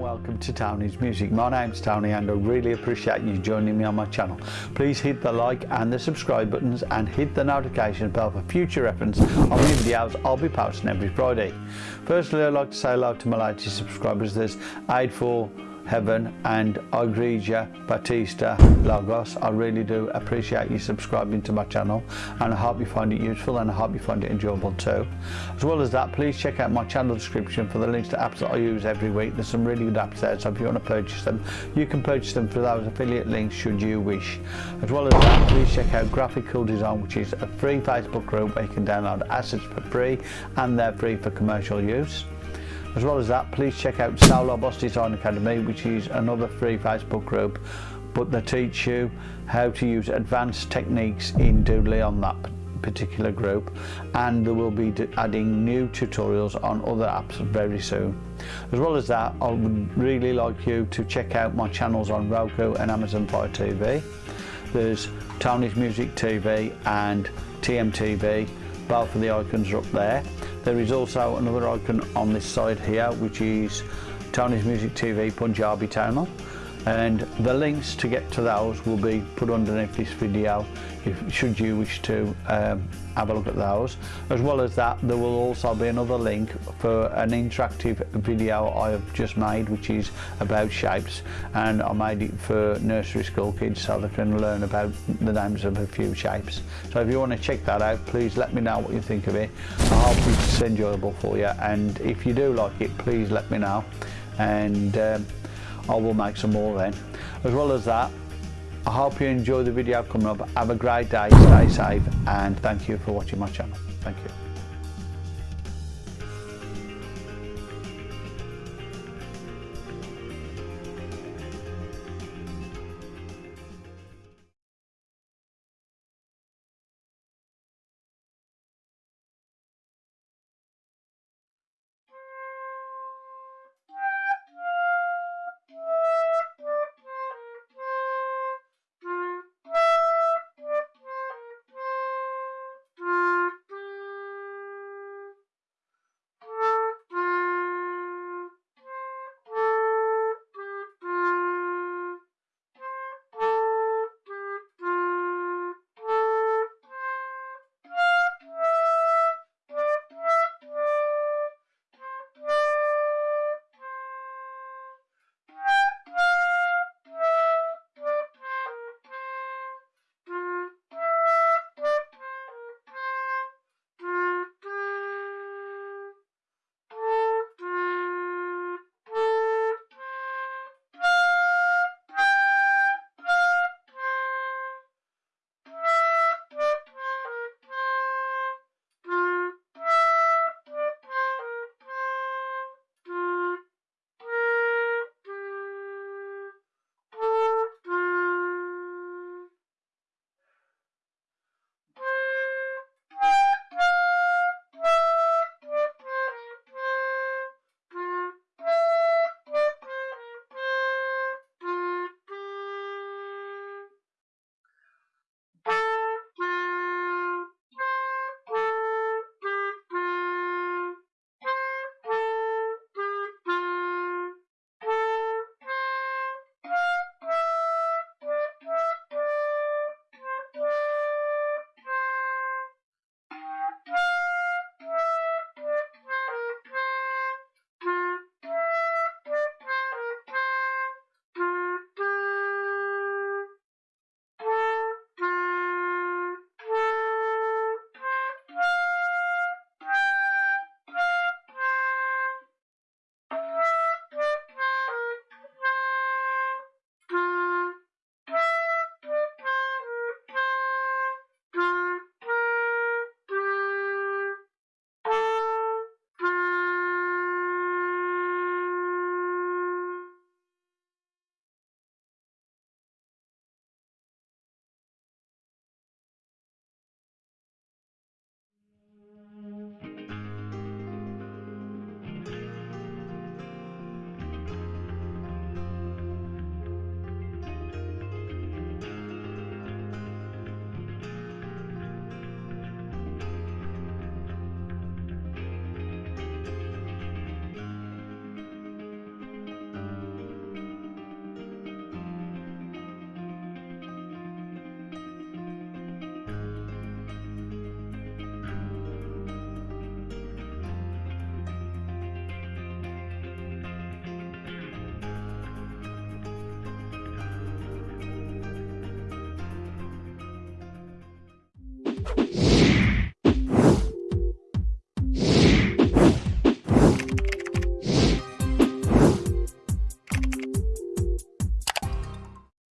Welcome to Tony's Music. My name's Tony and I really appreciate you joining me on my channel. Please hit the like and the subscribe buttons and hit the notification bell for future reference on the videos I'll be posting every Friday. Firstly I'd like to say hello to my latest subscribers. There's 84 Heaven and Igreja Batista Lagos. I really do appreciate you subscribing to my channel and I hope you find it useful and I hope you find it enjoyable too. As well as that, please check out my channel description for the links to apps that I use every week. There's some really good apps there, so if you want to purchase them, you can purchase them through those affiliate links should you wish. As well as that, please check out Graphical Design, which is a free Facebook group where you can download assets for free and they're free for commercial use. As well as that, please check out Solo Boss Design Academy, which is another free Facebook group, but they teach you how to use advanced techniques in Doodly on that particular group and they will be adding new tutorials on other apps very soon. As well as that, I would really like you to check out my channels on Roku and Amazon Fire TV. There's Tony's Music TV and TMTV, both of the icons are up there. There is also another icon on this side here, which is Tony's Music TV Punjabi Channel. And the links to get to those will be put underneath this video if should you wish to um, have a look at those. As well as that there will also be another link for an interactive video I have just made which is about shapes. And I made it for nursery school kids so they can learn about the names of a few shapes. So if you want to check that out please let me know what you think of it. I hope it's enjoyable for you. And if you do like it please let me know. And um, I will make some more then. As well as that, I hope you enjoy the video coming up. Have a great day, stay safe, and thank you for watching my channel. Thank you.